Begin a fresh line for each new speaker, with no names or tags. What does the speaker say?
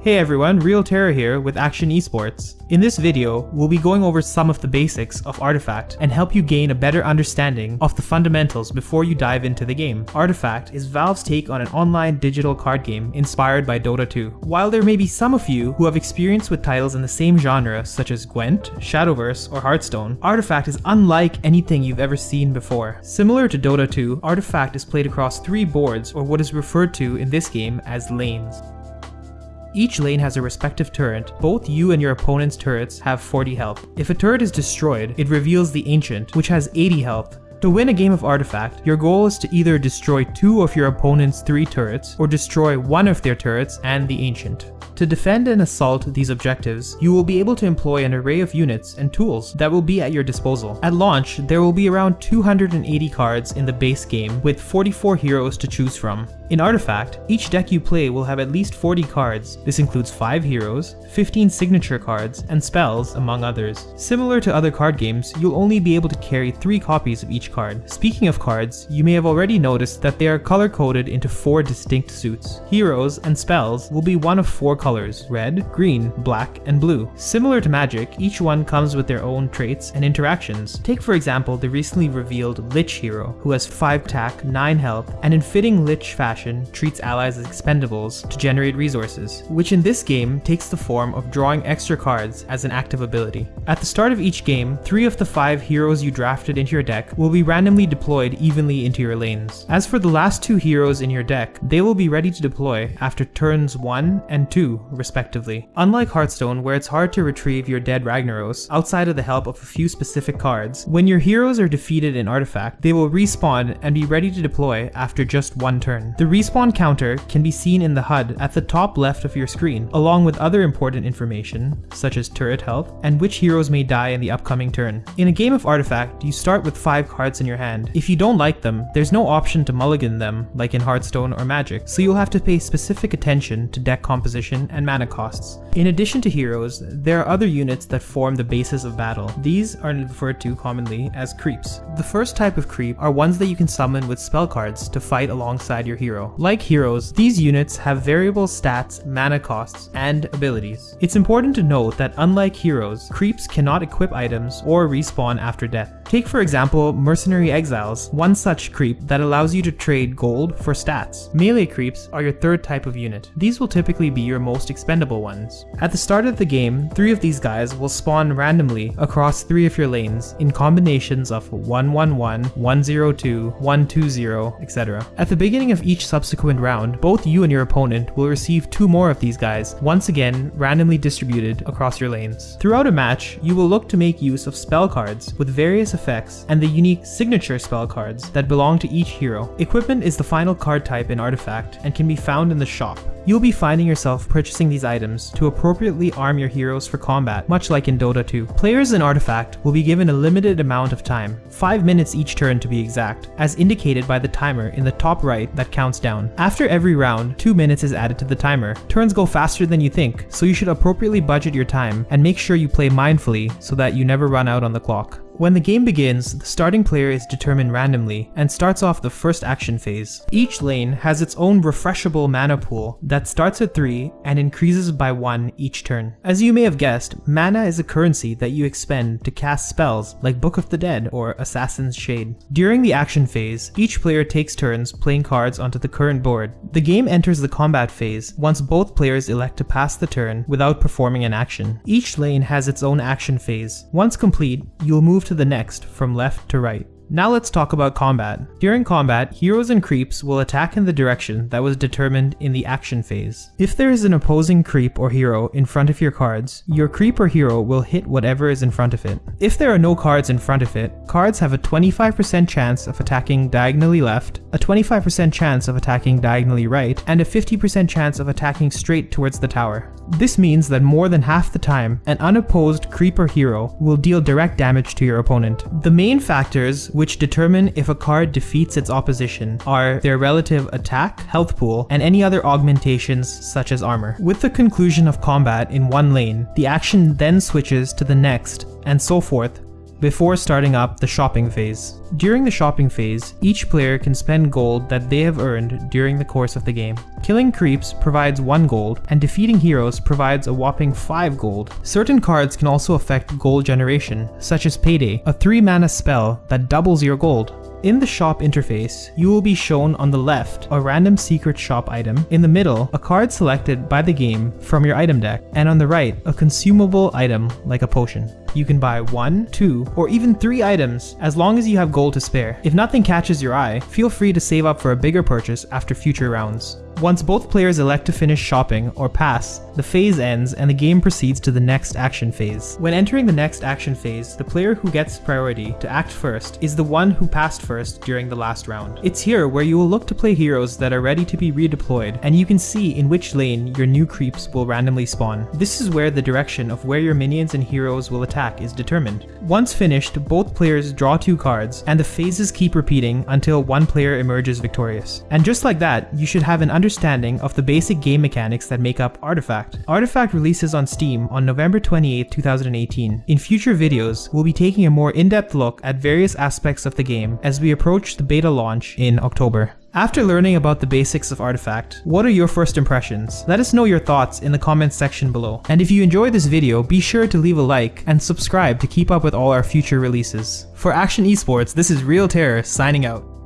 Hey everyone, Real Terror here with Akshon Esports. In this video, we'll be going over some of the basics of Artifact and help you gain a better understanding of the fundamentals before you dive into the game. Artifact is Valve's take on an online digital card game inspired by Dota 2. While there may be some of you who have experience with titles in the same genre such as Gwent, Shadowverse, or Hearthstone, Artifact is unlike anything you've ever seen before. Similar to Dota 2, Artifact is played across three boards or what is referred to in this game as lanes. Each lane has a respective turret. Both you and your opponent's turrets have 40 health. If a turret is destroyed, it reveals the Ancient, which has 80 health. To win a game of Artifact, your goal is to either destroy two of your opponent's three turrets, or destroy one of their turrets and the Ancient. To defend and assault these objectives, you will be able to employ an array of units and tools that will be at your disposal. At launch, there will be around 280 cards in the base game with 44 heroes to choose from. In Artifact, each deck you play will have at least 40 cards. This includes 5 heroes, 15 signature cards, and spells, among others. Similar to other card games, you'll only be able to carry 3 copies of each card. Speaking of cards, you may have already noticed that they are color-coded into 4 distinct suits. Heroes and spells will be one of 4 colors, red, green, black, and blue. Similar to Magic, each one comes with their own traits and interactions. Take for example the recently revealed Lich hero, who has 5 attack, 9 health, and in fitting Lich fashion treats allies as expendables to generate resources, which in this game takes the form of drawing extra cards as an active ability. At the start of each game, three of the five heroes you drafted into your deck will be randomly deployed evenly into your lanes. As for the last two heroes in your deck, they will be ready to deploy after turns 1 and 2 respectively. Unlike Hearthstone where it's hard to retrieve your dead Ragnaros outside of the help of a few specific cards, when your heroes are defeated in Artifact, they will respawn and be ready to deploy after just one turn. The respawn counter can be seen in the HUD at the top left of your screen, along with other important information, such as turret health, and which heroes may die in the upcoming turn. In a game of Artifact, you start with 5 cards in your hand. If you don't like them, there's no option to mulligan them, like in Hearthstone or Magic, so you'll have to pay specific attention to deck composition and mana costs. In addition to heroes, there are other units that form the basis of battle. These are referred to commonly as creeps. The first type of creep are ones that you can summon with spell cards to fight alongside your hero. Like heroes, these units have variable stats, mana costs, and abilities. It's important to note that unlike heroes, creeps cannot equip items or respawn after death. Take for example Mercenary Exiles, one such creep that allows you to trade gold for stats. Melee creeps are your third type of unit. These will typically be your most expendable ones. At the start of the game, three of these guys will spawn randomly across three of your lanes in combinations of 111, 102, 120, etc. At the beginning of each subsequent round, both you and your opponent will receive two more of these guys, once again randomly distributed across your lanes. Throughout a match, you will look to make use of spell cards with various effects and the unique signature spell cards that belong to each hero. Equipment is the final card type in Artifact and can be found in the shop. You'll be finding yourself purchasing these items to appropriately arm your heroes for combat, much like in Dota 2. Players in Artifact will be given a limited amount of time, 5 minutes each turn to be exact, as indicated by the timer in the top right that counts down. After every round, 2 minutes is added to the timer. Turns go faster than you think, so you should appropriately budget your time and make sure you play mindfully so that you never run out on the clock. When the game begins, the starting player is determined randomly and starts off the first action phase. Each lane has its own refreshable mana pool that starts at 3 and increases by 1 each turn. As you may have guessed, mana is a currency that you expend to cast spells like Book of the Dead or Assassin's Shade. During the action phase, each player takes turns playing cards onto the current board. The game enters the combat phase once both players elect to pass the turn without performing an action. Each lane has its own action phase. Once complete, you'll move to the next from left to right. Now let's talk about combat. During combat, heroes and creeps will attack in the direction that was determined in the action phase. If there is an opposing creep or hero in front of your cards, your creep or hero will hit whatever is in front of it. If there are no cards in front of it, cards have a 25% chance of attacking diagonally left, a 25% chance of attacking diagonally right, and a 50% chance of attacking straight towards the tower. This means that more than half the time, an unopposed creep or hero will deal direct damage to your opponent. The main factors which determine if a card defeats its opposition are their relative attack, health pool, and any other augmentations such as armor. With the conclusion of combat in one lane, the action then switches to the next, and so forth, before starting up the shopping phase. During the shopping phase, each player can spend gold that they have earned during the course of the game. Killing creeps provides 1 gold, and defeating heroes provides a whopping 5 gold. Certain cards can also affect gold generation, such as Payday, a 3 mana spell that doubles your gold. In the shop interface, you will be shown on the left a random secret shop item, in the middle a card selected by the game from your item deck, and on the right a consumable item like a potion. You can buy one, two, or even three items as long as you have gold to spare. If nothing catches your eye, feel free to save up for a bigger purchase after future rounds. Once both players elect to finish shopping or pass, the phase ends and the game proceeds to the next action phase. When entering the next action phase, the player who gets priority to act first is the one who passed first during the last round. It's here where you will look to play heroes that are ready to be redeployed, and you can see in which lane your new creeps will randomly spawn. This is where the direction of where your minions and heroes will attack is determined. Once finished, both players draw two cards, and the phases keep repeating until one player emerges victorious. And just like that, you should have an understanding understanding of the basic game mechanics that make up Artifact. Artifact releases on Steam on November 28, 2018. In future videos, we'll be taking a more in-depth look at various aspects of the game as we approach the beta launch in October. After learning about the basics of Artifact, what are your first impressions? Let us know your thoughts in the comments section below. And if you enjoyed this video, be sure to leave a like and subscribe to keep up with all our future releases. For Akshon Esports, this is Real Terror signing out.